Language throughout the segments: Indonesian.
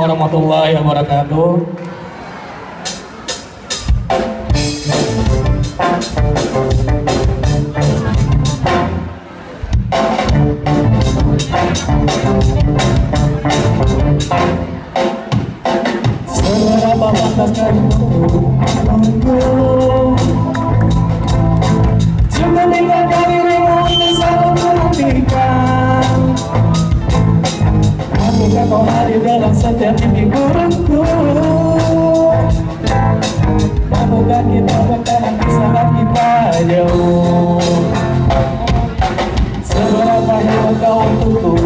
warahmatullahi wabarakatuh. Thank you. saja mimpi burukku Semoga kita bertahan bersama kita jauh Seberapa hebat kau untukku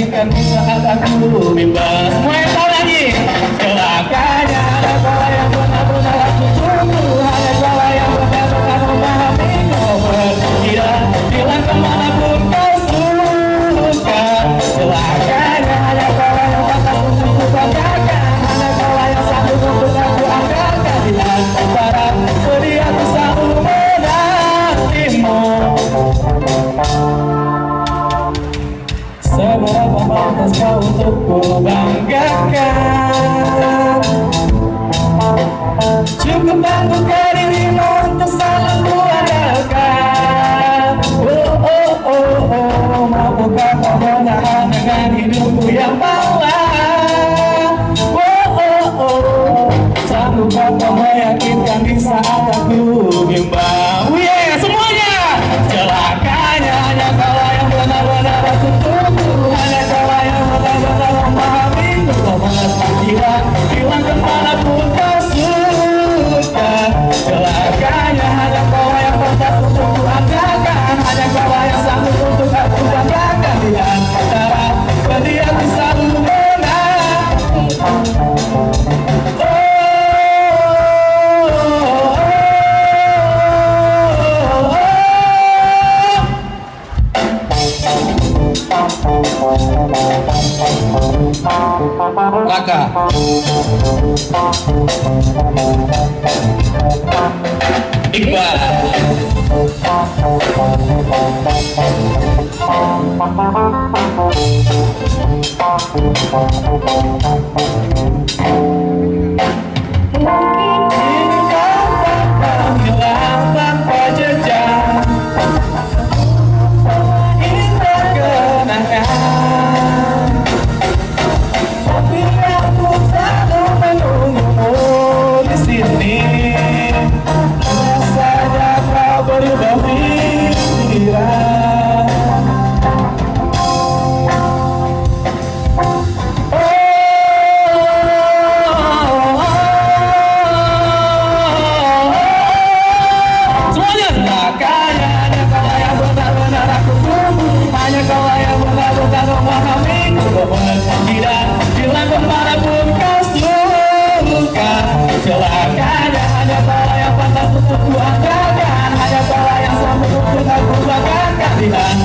Jadikan saat aku bebas kau untuk ku banggakan Cukup tangguhkan dirimu untuk selalu Maka Iqbal. Hanya hanya salah yang pantas untuk kuangkat hanya salah yang selalu untuk aku banggakan Kasihan